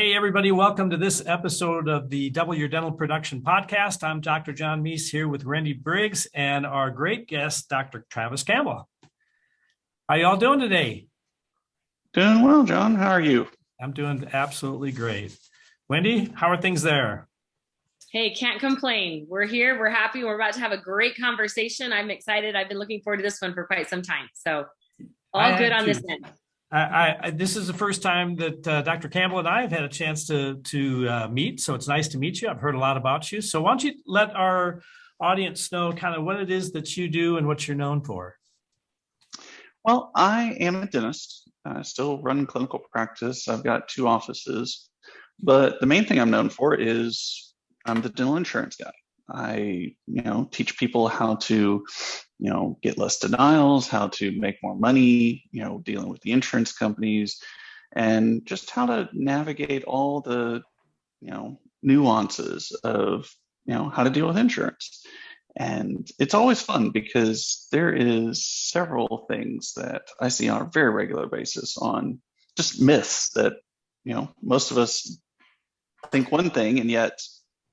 Hey, everybody, welcome to this episode of the Double Your Dental Production Podcast. I'm Dr. John Meis here with Wendy Briggs and our great guest, Dr. Travis Campbell. How y'all doing today? Doing well, John. How are you? I'm doing absolutely great. Wendy, how are things there? Hey, can't complain. We're here. We're happy. We're about to have a great conversation. I'm excited. I've been looking forward to this one for quite some time. So all good on this end. I, I, this is the first time that uh, Dr. Campbell and I have had a chance to to uh, meet, so it's nice to meet you. I've heard a lot about you. So why don't you let our audience know kind of what it is that you do and what you're known for? Well, I am a dentist. I still run clinical practice. I've got two offices, but the main thing I'm known for is I'm the dental insurance guy. I, you know, teach people how to, you know, get less denials, how to make more money, you know, dealing with the insurance companies, and just how to navigate all the, you know, nuances of, you know, how to deal with insurance. And it's always fun because there is several things that I see on a very regular basis on just myths that, you know, most of us think one thing and yet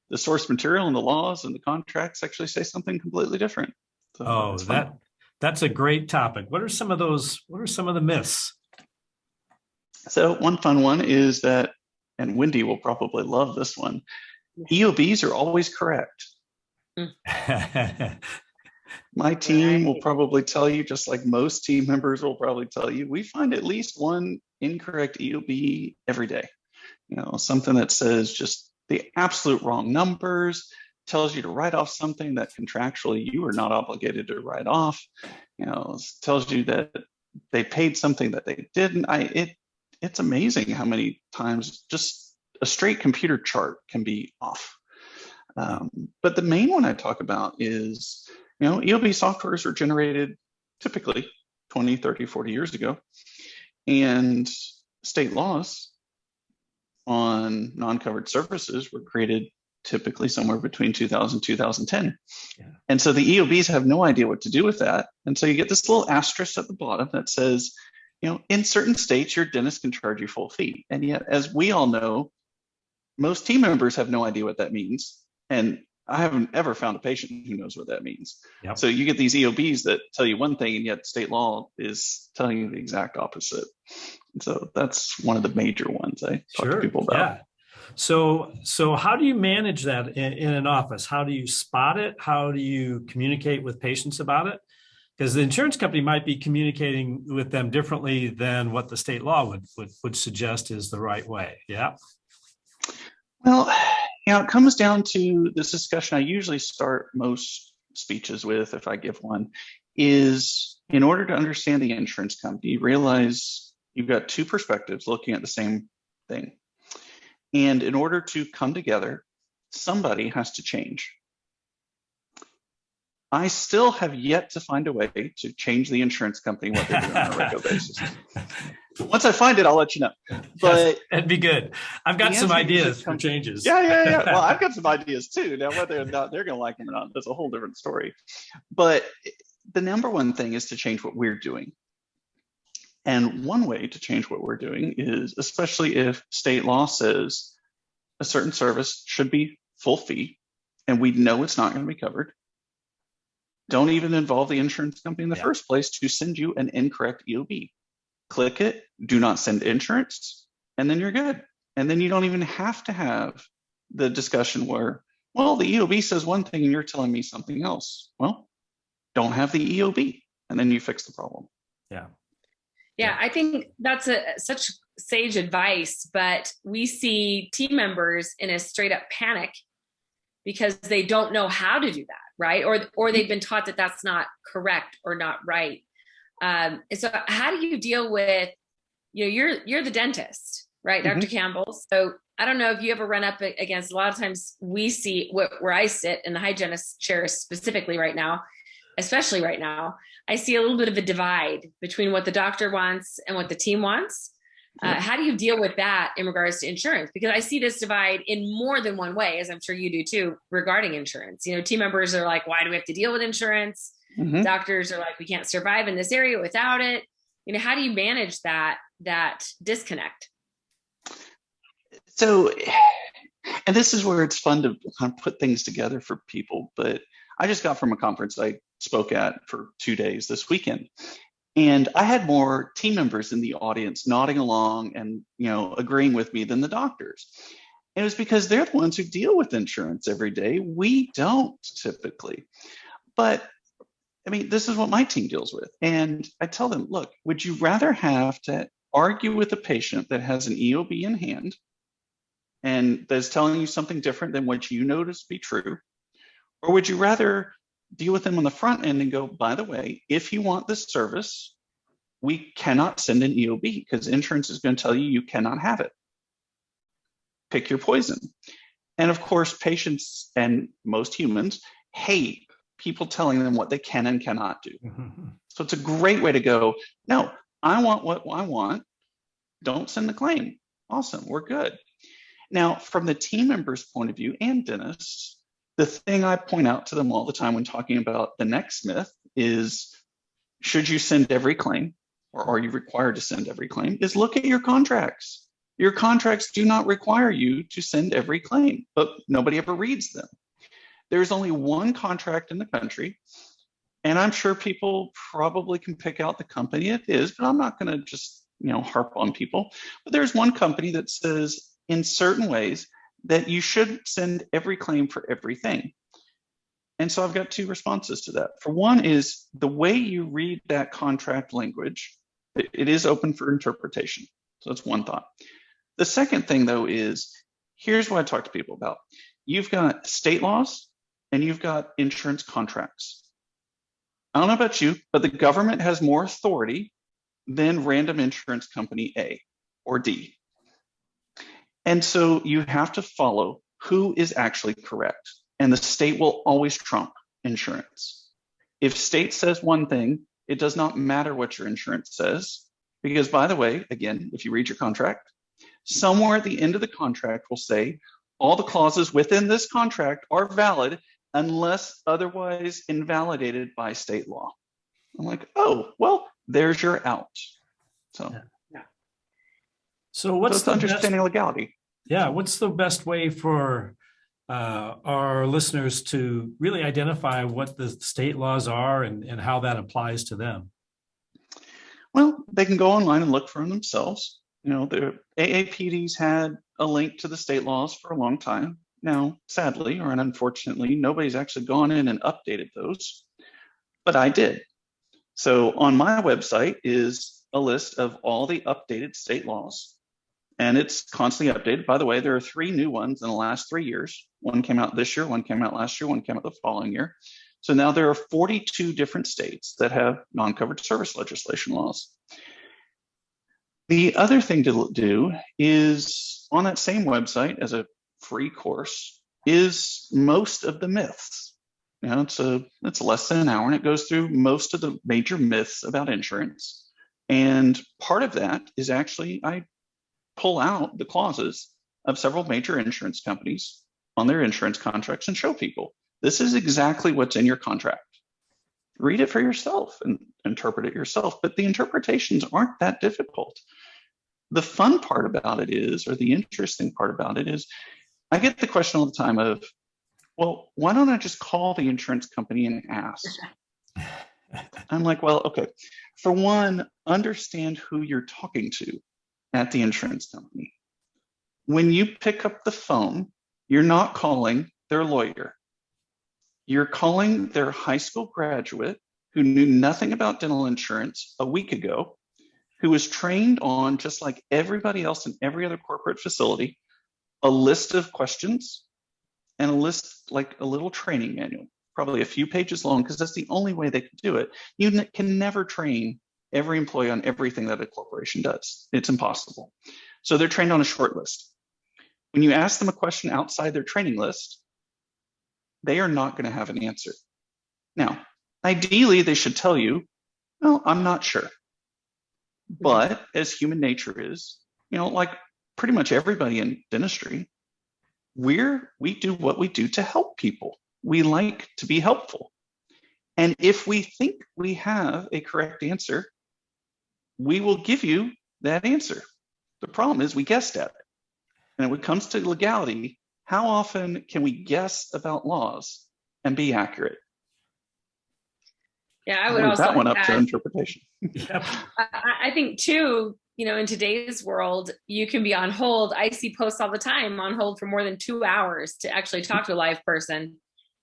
the source material and the laws and the contracts actually say something completely different. So oh, that that's a great topic. What are some of those? What are some of the myths? So one fun one is that, and Wendy will probably love this one. EOBs are always correct. My team will probably tell you, just like most team members will probably tell you, we find at least one incorrect EOB every day. You know, something that says just the absolute wrong numbers, tells you to write off something that contractually you are not obligated to write off, you know, tells you that they paid something that they didn't. I it it's amazing how many times just a straight computer chart can be off. Um, but the main one I talk about is, you know, EOB softwares are generated typically 20, 30, 40 years ago. And state laws on non-covered services were created typically somewhere between 2000 2010 yeah. and so the eobs have no idea what to do with that and so you get this little asterisk at the bottom that says you know in certain states your dentist can charge you full fee and yet as we all know most team members have no idea what that means and I haven't ever found a patient who knows what that means. Yep. So you get these EOBs that tell you one thing, and yet state law is telling you the exact opposite. So that's one of the major ones I talk sure. to people about. Yeah. So, so how do you manage that in, in, an office? How do you spot it? How do you communicate with patients about it? Because the insurance company might be communicating with them differently than what the state law would would, would suggest is the right way. Yeah. Well, you know, it comes down to this discussion I usually start most speeches with, if I give one, is in order to understand the insurance company, realize you've got two perspectives looking at the same thing. And in order to come together, somebody has to change. I still have yet to find a way to change the insurance company what they're doing on a regular basis. Once I find it, I'll let you know. But yes, that'd be good. I've got some ideas for changes. Yeah, yeah, yeah. Well, I've got some ideas too. Now, whether or not they're going to like them or not, that's a whole different story. But the number one thing is to change what we're doing. And one way to change what we're doing is, especially if state law says a certain service should be full fee, and we know it's not going to be covered, don't even involve the insurance company in the yeah. first place to send you an incorrect EOB. Click it, do not send insurance, and then you're good. And then you don't even have to have the discussion where, well, the EOB says one thing and you're telling me something else. Well, don't have the EOB, and then you fix the problem. Yeah. Yeah, I think that's a such sage advice, but we see team members in a straight up panic because they don't know how to do that right? Or, or they've been taught that that's not correct or not right. Um, and so how do you deal with, you know, you're, you're the dentist, right? Mm -hmm. Dr. Campbell. So I don't know if you ever run up against, a lot of times we see where I sit in the hygienist chair specifically right now, especially right now, I see a little bit of a divide between what the doctor wants and what the team wants. Uh, how do you deal with that in regards to insurance? Because I see this divide in more than one way, as I'm sure you do too, regarding insurance. You know, team members are like, why do we have to deal with insurance? Mm -hmm. Doctors are like, we can't survive in this area without it. You know, how do you manage that that disconnect? So, and this is where it's fun to kind of put things together for people. But I just got from a conference I spoke at for two days this weekend. And I had more team members in the audience nodding along and you know agreeing with me than the doctors. And it was because they're the ones who deal with insurance every day. We don't typically. But I mean, this is what my team deals with. And I tell them, look, would you rather have to argue with a patient that has an EOB in hand and that's telling you something different than what you know to be true? Or would you rather deal with them on the front end and go, by the way, if you want this service, we cannot send an EOB because insurance is going to tell you you cannot have it. Pick your poison. And of course, patients and most humans hate people telling them what they can and cannot do. Mm-hmm. So it's a great way to go. No, I want what I want. Don't send the claim. Awesome, we're good. Now, from the team member's point of view and dentists, the thing I point out to them all the time when talking about the next myth is should you send every claim or are you required to send every claim? Is look at your contracts. Your contracts do not require you to send every claim, but nobody ever reads them. There's only one contract in the country, and I'm sure people probably can pick out the company it is, but I'm not going to just you know harp on people. But there's one company that says in certain ways that you should send every claim for everything. And so I've got two responses to that. For one is the way you read that contract language, it, it is open for interpretation. So that's one thought. The second thing though is here's what I talk to people about. You've got state laws and you've got insurance contracts. I don't know about you, but the government has more authority than random insurance company A or D. And so you have to follow who is actually correct. And the state will always trump insurance. If state says one thing, it does not matter what your insurance says. Because by the way, again, if you read your contract, somewhere at the end of the contract will say all the clauses within this contract are valid unless otherwise invalidated by state law. I'm like, oh, well, there's your out. So, yeah. so what's it's the best, understanding legality. Yeah, what's the best way for uh, our listeners to really identify what the state laws are and, and how that applies to them? Well, they can go online and look for them themselves. You know, the AAPD's had a link to the state laws for a long time. Now, sadly or unfortunately, nobody's actually gone in and updated those, but I did. So on my website is a list of all the updated state laws, and it's constantly updated. By the way, there are three new ones in the last three years. One came out this year, one came out last year, one came out the following year. So now there are 42 different states that have non-covered service legislation laws. The other thing to do is on that same website as a free course is most of the myths. You know, it's a it's less than an hour and it goes through most of the major myths about insurance. And part of that is actually I pull out the clauses of several major insurance companies on their insurance contracts and show people this is exactly what's in your contract. Read it for yourself and interpret it yourself, but the interpretations aren't that difficult. The fun part about it is, or the interesting part about it is, I get the question all the time of, well, why don't I just call the insurance company and ask? I'm like, well, okay. For one, understand who you're talking to at the insurance company. When you pick up the phone, you're not calling their lawyer. You're calling their high school graduate who knew nothing about dental insurance a week ago, who was trained on, just like everybody else in every other corporate facility, a list of questions and a list like a little training manual, probably a few pages long, because that's the only way they can do it. You can never train every employee on everything that a corporation does. It's impossible. So they're trained on a short list. When you ask them a question outside their training list, they are not going to have an answer. Now, ideally, they should tell you, well, I'm not sure. But as human nature is, you know, like pretty much everybody in dentistry, we're we do what we do to help people. We like to be helpful. And if we think we have a correct answer, we will give you that answer. The problem is we guessed at it. And when it comes to legality, how often can we guess about laws and be accurate? Yeah, I I'll would leave also that one up to to interpretation. Yep. I, I think too, you know, in today's world, you can be on hold. I see posts all the time on hold for more than two hours to actually talk to a live person.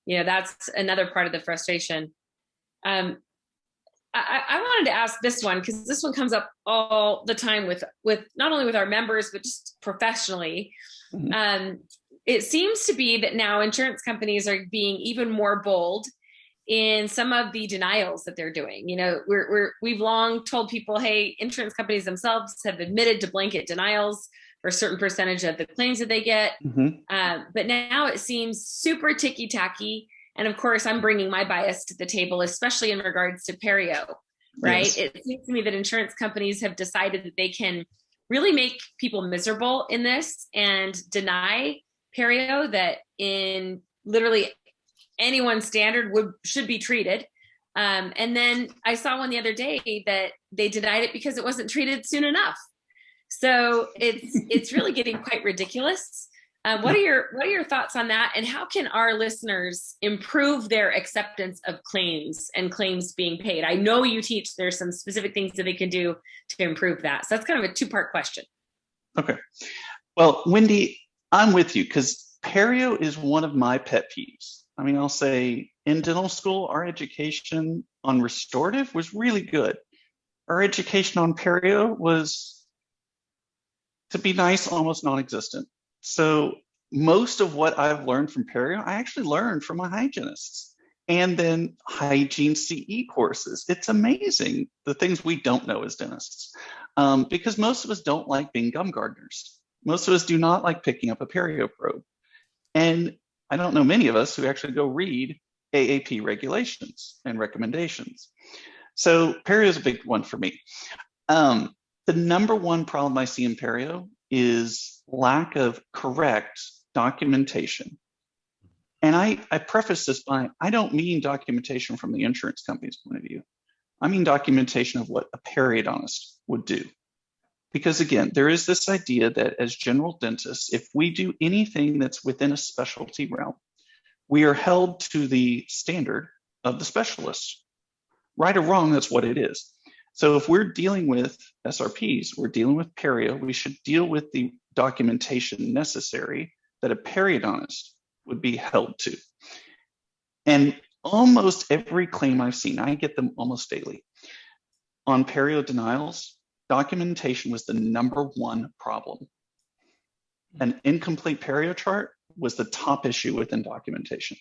You know, that's another part of the frustration. Um, I, I wanted to ask this one because this one comes up all the time with with not only with our members but just professionally. Mhm. Um, it seems to be that now insurance companies are being even more bold in some of the denials that they're doing. You know, we're, we're we've long told people, hey, insurance companies themselves have admitted to blanket denials for a certain percentage of the claims that they get. Mhm. Um, but now it seems super ticky tacky. And of course, I'm bringing my bias to the table, especially in regards to Perio, right? Yes. It seems to me that insurance companies have decided that they can really make people miserable in this and deny Perio that in literally anyone's standard would should be treated. Um, and then I saw one the other day that they denied it because it wasn't treated soon enough. So it's it's really getting quite ridiculous. Um, what are your what are your thoughts on that? And how can our listeners improve their acceptance of claims and claims being paid? I know you teach there's some specific things that they can do to improve that. So that's kind of a two part question. Okay. Well, Wendy, I'm with you because perio is one of my pet peeves. I mean, I'll say in dental school, our education on restorative was really good. Our education on perio was, to be nice, almost non-existent. So most of what I've learned from perio, I actually learned from my hygienists and then hygiene CE courses. It's amazing the things we don't know as dentists um, because most of us don't like being gum gardeners. Most of us do not like picking up a perio probe. And I don't know many of us who actually go read AAP regulations and recommendations. So perio is a big one for me. Um, the number one problem I see in perio is lack of correct documentation. And I, I preface this by, I don't mean documentation from the insurance company's point of view. I mean documentation of what a periodontist would do. Because again, there is this idea that as general dentists, if we do anything that's within a specialty realm, we are held to the standard of the specialist. Right or wrong, that's what it is. So if we're dealing with SRPs, we're dealing with perio, we should deal with the documentation necessary that a periodontist would be held to. And almost every claim I've seen, I get them almost daily, on perio denials, documentation was the number one problem. An incomplete perio chart was the top issue within documentation.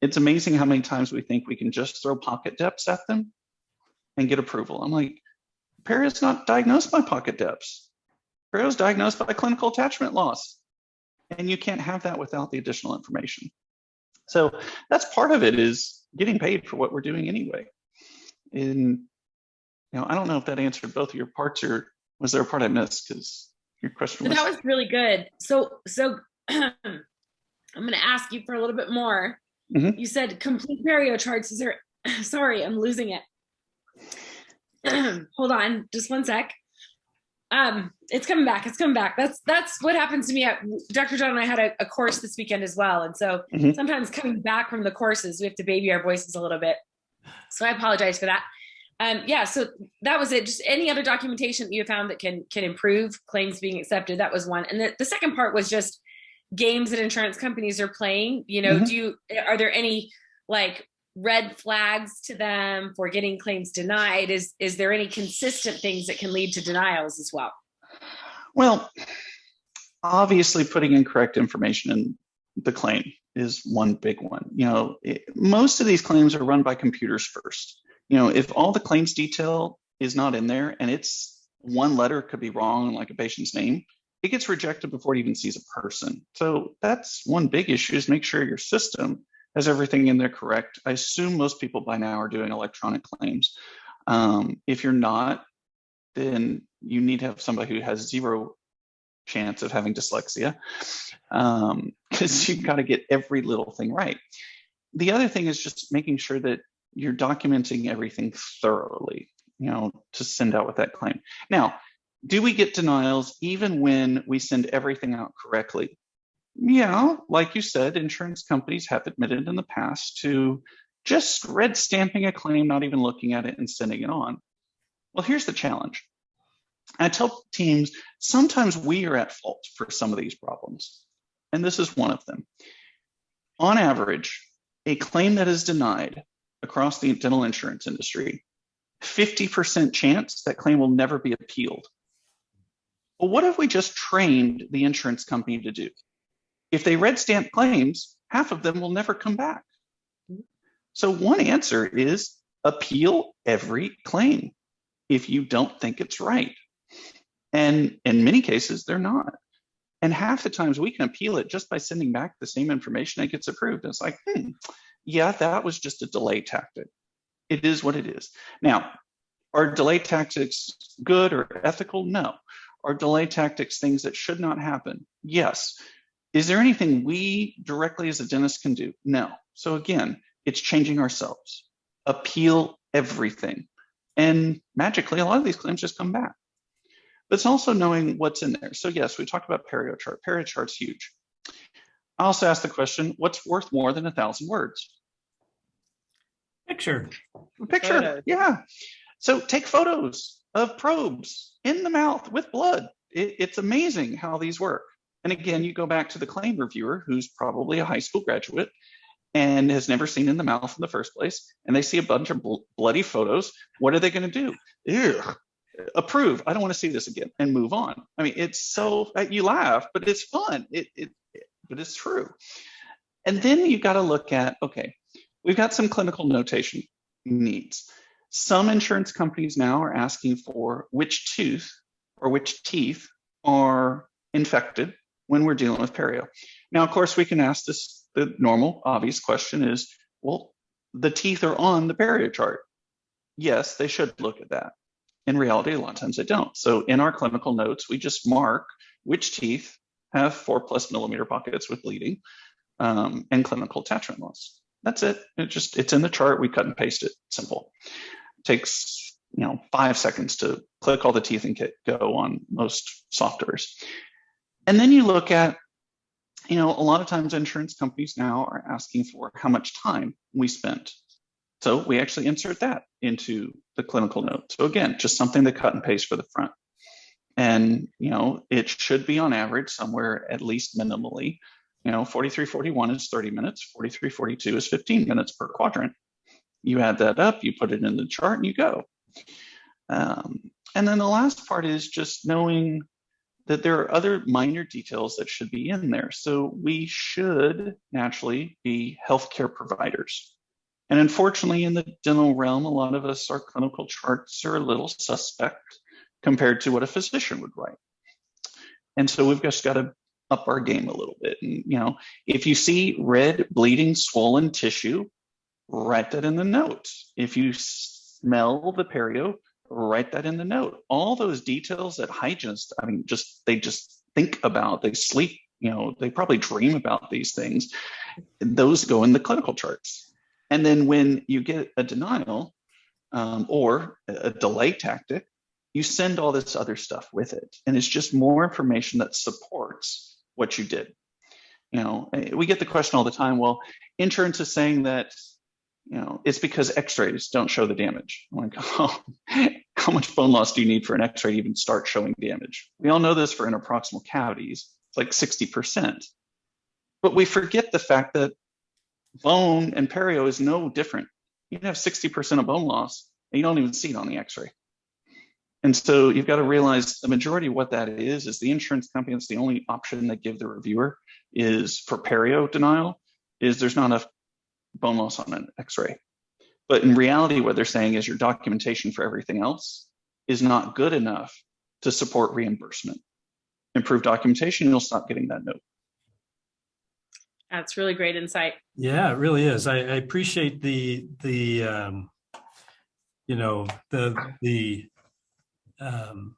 It's amazing how many times we think we can just throw pocket depths at them and get approval. I'm like, perio's not diagnosed by pocket depths. Perio's diagnosed by clinical attachment loss. And you can't have that without the additional information. So that's part of it is getting paid for what we're doing anyway. And you know, I don't know if that answered both of your parts or was there a part I missed? Because your question So was, that was really good. So so I'm going to ask you for a little bit more. Mhm. You said complete perio charts. Is there? Sorry, I'm losing it. Hold on, just one sec. Um, it's coming back. It's coming back. That's that's what happens to me. At, Dr. John and I had a, a course this weekend as well, and so Mhm. sometimes coming back from the courses, we have to baby our voices a little bit. So I apologize for that. Um, yeah, so that was it. Just any other documentation that you found that can can improve claims being accepted. That was one. And the, the second part was just games that insurance companies are playing. You know, Mhm. do you are there any like red flags to them for getting claims denied? Is is there any consistent things that can lead to denials as well? well, obviously putting incorrect information in the claim is one big one. You know, it, most of these claims are run by computers first. You know, if all the claims detail is not in there and it's one letter could be wrong, like a patient's name, it gets rejected before it even sees a person. So that's one big issue is make sure your system has everything in there correct. I assume most people by now are doing electronic claims. Um, if you're not, then you need to have somebody who has zero chance of having dyslexia because you've got to get every little thing right. The other thing is just making sure that you're documenting everything thoroughly, you know, to send out with that claim. Now, Do we get denials even when we send everything out correctly? Yeah, like you said, insurance companies have admitted in the past to just red stamping a claim, not even looking at it and sending it on. Well, here's the challenge. I tell teams sometimes we are at fault for some of these problems, and this is one of them. On average, a claim that is denied across the dental insurance industry, 50% chance that claim will never be appealed. Well, what have we just trained the insurance company to do? If they red stamp claims, half of them will never come back. So one answer is appeal every claim if you don't think it's right. And in many cases, they're not. And half the times we can appeal it just by sending back the same information that gets approved. It's like, hmm, yeah, that was just a delay tactic. It is what it is. Now, are delay tactics good or ethical? No. Are delay tactics things that should not happen? Yes. Is there anything we directly as a dentist can do? No. So again, it's changing ourselves. Appeal everything. And magically, a lot of these claims just come back. But it's also knowing what's in there. So yes, we talked about perio chart. Perio chart's huge. I also asked the question, what's worth more than a thousand words? Picture. A picture, Photos. yeah. So take photos of probes in the mouth with blood. It, it's amazing how these work. And again, you go back to the claim reviewer, who's probably a high school graduate and has never seen in the mouth in the first place, and they see a bunch of bl- bloody photos. What are they going to do? Ew, approve. I don't want to see this again, and move on. I mean, it's so uh, you laugh, but it's fun. It, it, it but it's true. And then you got to look at okay, we've got some clinical notation needs. Some insurance companies now are asking for which tooth or which teeth are infected when we're dealing with perio. Now, of course, we can ask this, the normal, obvious question is, well, the teeth are on the perio chart. Yes, they should look at that. In reality, a lot of times they don't. So in our clinical notes, we just mark which teeth have four plus millimeter pockets with bleeding um, and clinical attachment loss. That's it. It just it's in the chart. We cut and paste it. Simple. takes you know five seconds to click all the teeth and get, go on most softwares. And then you look at, you know, a lot of times insurance companies now are asking for how much time we spent. So we actually insert that into the clinical note. So again, just something to cut and paste for the front. And, you know, it should be on average somewhere at least minimally you know, 4341 is 30 minutes, 4342 is 15 minutes per quadrant. You add that up, you put it in the chart, and you go. Um, and then the last part is just knowing that there are other minor details that should be in there. So we should naturally be healthcare providers. And unfortunately, in the dental realm, a lot of us, our clinical charts are a little suspect compared to what a physician would write. And so we've just got to up our game a little bit. And, you know, if you see red, bleeding, swollen tissue, write that in the note. If you smell the perio, write that in the note. All those details that hygienists, I mean, just they just think about, they sleep, you know, they probably dream about these things. Those go in the clinical charts. And then when you get a denial um, or a delay tactic, you send all this other stuff with it. And it's just more information that supports what you did. You know, eh, we get the question all the time, well, insurance is saying that, you know, it's because x-rays don't show the damage. Like, oh, how much bone loss do you need for an x-ray to even start showing damage? We all know this for interproximal cavities, it's like 60%. But we forget the fact that bone and perio is no different. You can have 60% of bone loss and you don't even see it on the x-ray. And so you've got to realize the majority of what that is is the insurance company. That's the only option they give the reviewer is for perio denial. Is there's not enough bone loss on an X-ray. But in reality, what they're saying is your documentation for everything else is not good enough to support reimbursement. Improve documentation, you'll stop getting that note. That's really great insight. Yeah, it really is. I, I appreciate the, the, um, you know, the, the, um,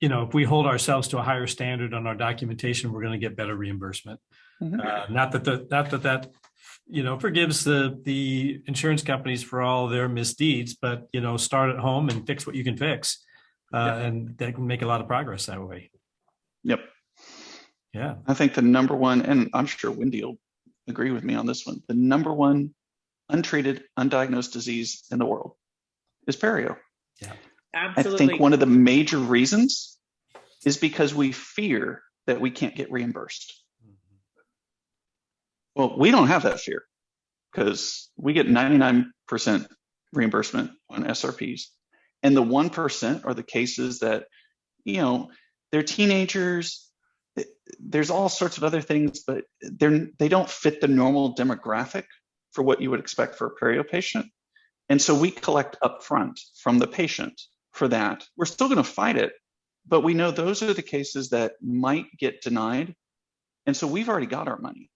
you know, if we hold ourselves to a higher standard on our documentation, we're going to get better reimbursement. Mhm. Uh, not that the, not that that, you know, forgives the, the insurance companies for all their misdeeds, but, you know, start at home and fix what you can fix. Uh, and they can make a lot of progress that way. Yep. Yeah. I think the number one, and I'm sure Wendy will agree with me on this one, the number one untreated, undiagnosed disease in the world is perio. yeah Absolutely. I think one of the major reasons is because we fear that we can't get reimbursed. Well, we don't have that fear because we get 99% reimbursement on SRPs. And the 1% are the cases that, you know, they're teenagers. There's all sorts of other things, but they're, they don't fit the normal demographic for what you would expect for a perio patient. And so we collect upfront from the patient for that. We're still going to fight it, but we know those are the cases that might get denied. And so we've already got our money.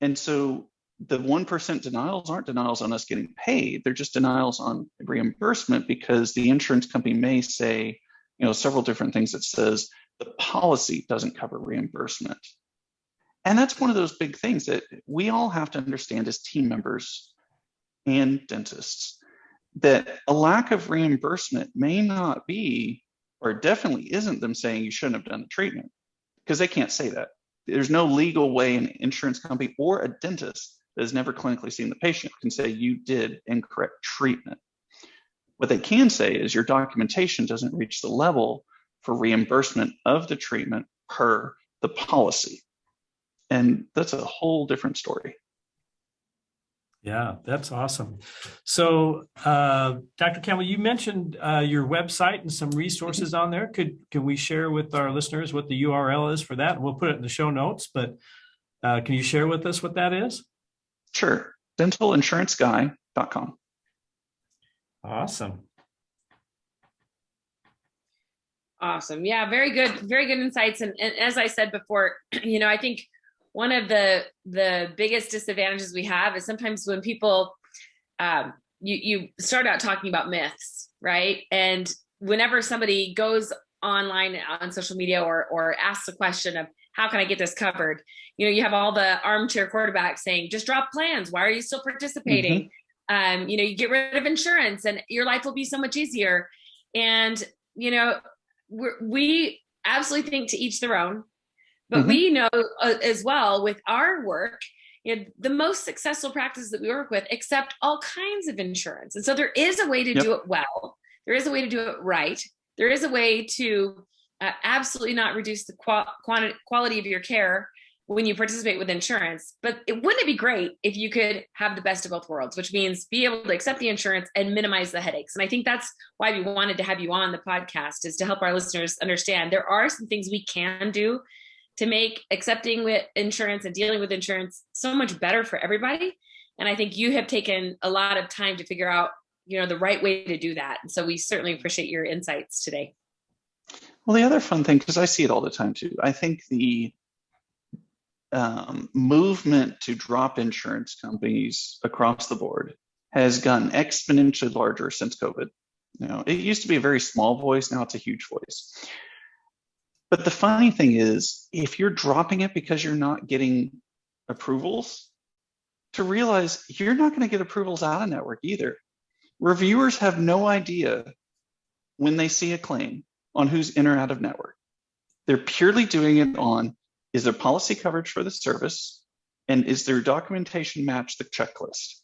And so the 1% denials aren't denials on us getting paid. They're just denials on reimbursement because the insurance company may say, you know, several different things that says the policy doesn't cover reimbursement. And that's one of those big things that we all have to understand as team members and dentists that a lack of reimbursement may not be, or definitely isn't them saying you shouldn't have done the treatment because they can't say that. There's no legal way an insurance company or a dentist that has never clinically seen the patient can say you did incorrect treatment. What they can say is your documentation doesn't reach the level for reimbursement of the treatment per the policy. And that's a whole different story. Yeah, that's awesome. So, uh, Dr. Campbell, you mentioned uh, your website and some resources on there. Could can we share with our listeners what the URL is for that? We'll put it in the show notes. But uh, can you share with us what that is? Sure. Dentalinsuranceguy.com. Awesome. Awesome. Yeah, very good, very good insights. And, and as I said before, you know, I think one of the the biggest disadvantages we have is sometimes when people um, you you start out talking about myths, right? And whenever somebody goes online on social media or or asks a question of how can I get this covered, you know, you have all the armchair quarterbacks saying, just drop plans. Why are you still participating? Um, you know, you get rid of insurance and your life will be so much easier. And you know, we're, we absolutely think to each their own, but Mhm. we know uh, as well with our work, you know, the most successful practices that we work with accept all kinds of insurance. And so there is a way to Yep. do it well. There is a way to do it right. There is a way to uh, absolutely not reduce the quantity, quality of your care when you participate with insurance. But it wouldn't it be great if you could have the best of both worlds, which means be able to accept the insurance and minimize the headaches. And I think that's why we wanted to have you on the podcast is to help our listeners understand there are some things we can do to make accepting with insurance and dealing with insurance so much better for everybody. And I think you have taken a lot of time to figure out, you know, the right way to do that. And so we certainly appreciate your insights today. Well, the other fun thing, because I see it all the time too, I think the um, movement to drop insurance companies across the board has gotten exponentially larger since COVID. You know, it used to be a very small voice, now it's a huge voice. But the funny thing is, if you're dropping it because you're not getting approvals, to realize you're not going to get approvals out of network either. Reviewers have no idea when they see a claim on who's in or out of network. They're purely doing it on is there policy coverage for the service and is their documentation match the checklist?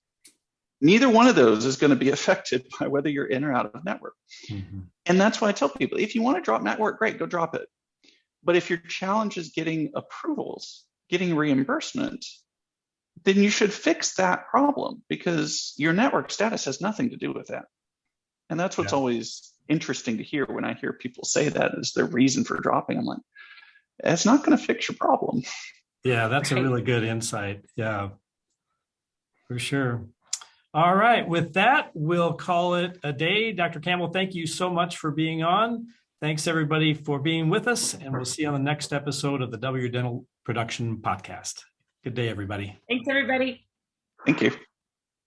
Neither one of those is going to be affected by whether you're in or out of network. Mhm. And that's why I tell people if you want to drop network, great, go drop it. But if your challenge is getting approvals, getting reimbursement, then you should fix that problem because your network status has nothing to do with that. And that's what's Yeah. always interesting to hear when I hear people say that is their reason for dropping. I'm like, it's not going to fix your problem. Yeah, that's a really good insight. Yeah, for sure. All right, with that, we'll call it a day. Dr. Campbell, thank you so much for being on. Thanks, everybody, for being with us, and we'll see you on the next episode of the W Dental Production Podcast. Good day, everybody. Thanks, everybody. Thank you.